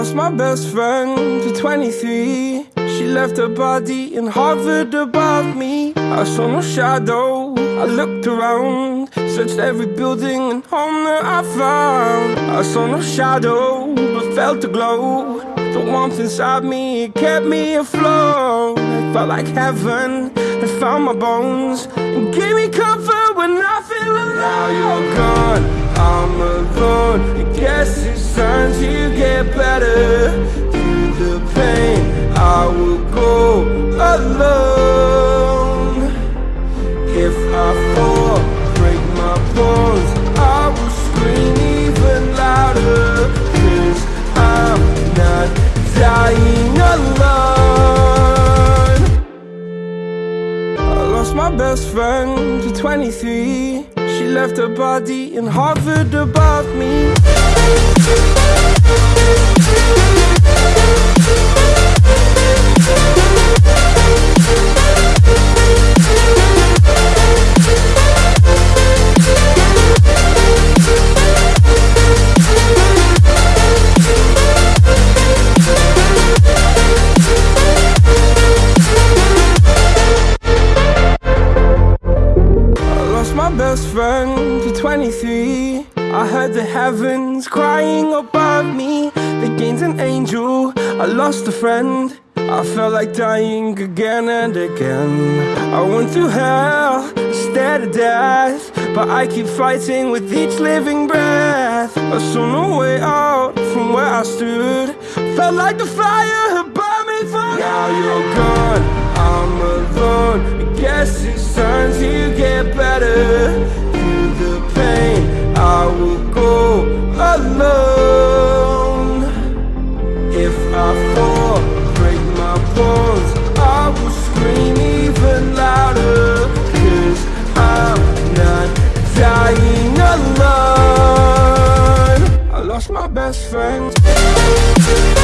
lost my best friend to 23 She left her body and hovered above me. I saw no shadow, I looked around Searched every building and home that I found. I saw no shadow, but felt a glow. The warmth inside me, it kept me afloat. It felt like heaven, it found my bones And gave me comfort when I feel alone time to get better Through the pain, I will go alone. If I fall, break my bones. I will scream even louder Cause I'm not dying alone. I lost my best friend to 23 She left her body in hovered above me best friend to 23 I heard the heavens crying above me. They gained an angel, I lost a friend. I felt like dying again and again. I went through hell, stared at death But I keep fighting with each living breath. I saw no way out from where I stood. Felt like the fire had burned me through Now you're gone, best friend